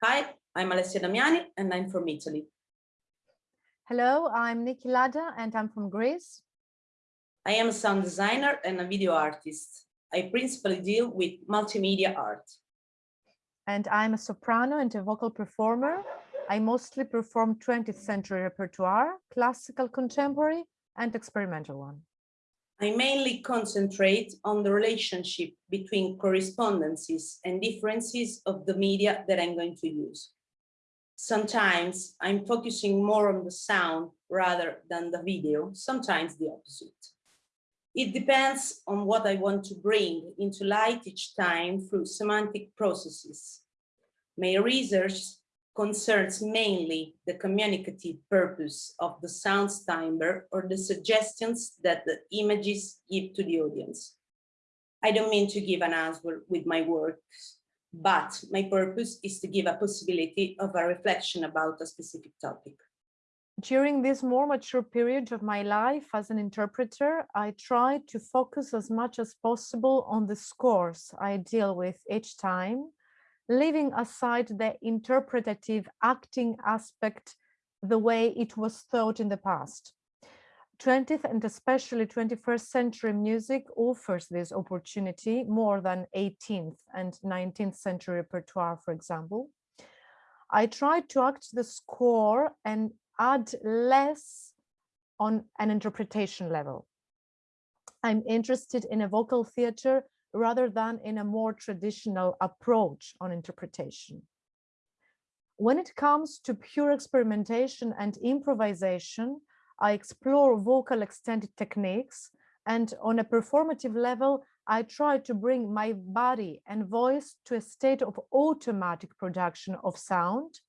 Hi, I'm Alessia Damiani and I'm from Italy. Hello, I'm Nikki Lada and I'm from Greece. I am a sound designer and a video artist. I principally deal with multimedia art. And I'm a soprano and a vocal performer. I mostly perform 20th century repertoire, classical, contemporary, and experimental one. I mainly concentrate on the relationship between correspondences and differences of the media that I'm going to use. Sometimes I'm focusing more on the sound rather than the video, sometimes the opposite. It depends on what I want to bring into light each time through semantic processes. My research concerns mainly the communicative purpose of the sound timbre or the suggestions that the images give to the audience. I don't mean to give an answer with my works, but my purpose is to give a possibility of a reflection about a specific topic. During this more mature period of my life as an interpreter, I try to focus as much as possible on the scores I deal with each time leaving aside the interpretative acting aspect the way it was thought in the past. 20th and especially 21st century music offers this opportunity more than 18th and 19th century repertoire, for example. I tried to act the score and add less on an interpretation level. I'm interested in a vocal theater rather than in a more traditional approach on interpretation. When it comes to pure experimentation and improvisation, I explore vocal extended techniques and on a performative level, I try to bring my body and voice to a state of automatic production of sound,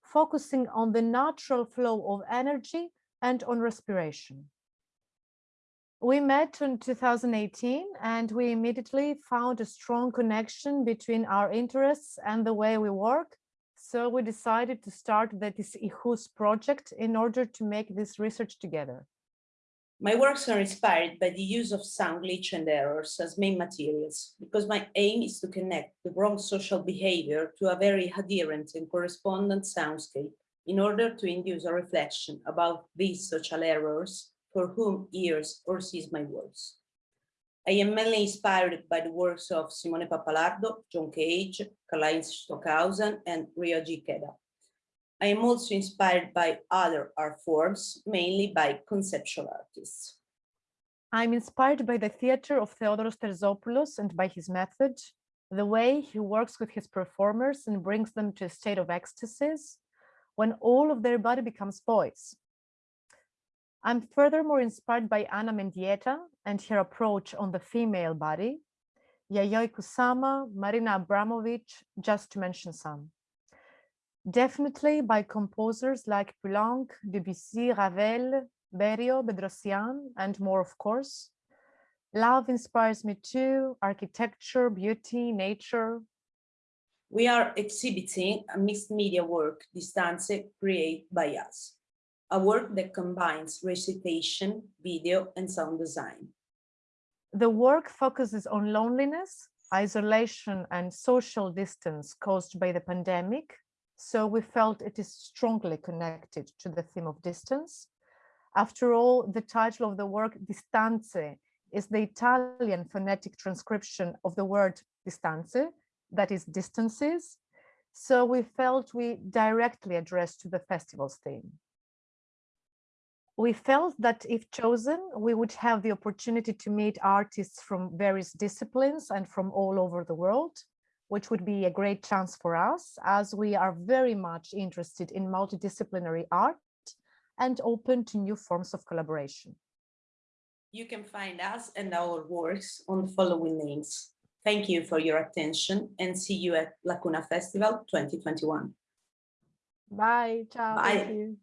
focusing on the natural flow of energy and on respiration. We met in 2018 and we immediately found a strong connection between our interests and the way we work. So we decided to start the IHUS project in order to make this research together. My works are inspired by the use of sound glitch and errors as main materials, because my aim is to connect the wrong social behavior to a very adherent and correspondent soundscape in order to induce a reflection about these social errors for whom hears or sees my words. I am mainly inspired by the works of Simone Pappalardo, John Cage, Karlheinz Stockhausen, and Ryoji Ikeda. I am also inspired by other art forms, mainly by conceptual artists. I'm inspired by the theater of Theodoros Terzopoulos and by his method, the way he works with his performers and brings them to a state of ecstasies when all of their body becomes voice. I'm furthermore inspired by Ana Mendieta and her approach on the female body, Yayoi Kusama, Marina Abramovic, just to mention some. Definitely by composers like Poulenc, Debussy, Ravel, Berio, Bedrossian, and more, of course. Love inspires me too, architecture, beauty, nature. We are exhibiting a mixed media work, Distance, created by us a work that combines recitation, video, and sound design. The work focuses on loneliness, isolation, and social distance caused by the pandemic. So we felt it is strongly connected to the theme of distance. After all, the title of the work, Distanze, is the Italian phonetic transcription of the word distanze, that is distances. So we felt we directly addressed to the festival's theme we felt that if chosen, we would have the opportunity to meet artists from various disciplines and from all over the world, which would be a great chance for us as we are very much interested in multidisciplinary art and open to new forms of collaboration. You can find us and our works on the following links. Thank you for your attention and see you at Lacuna Festival 2021. Bye. Ciao. Bye.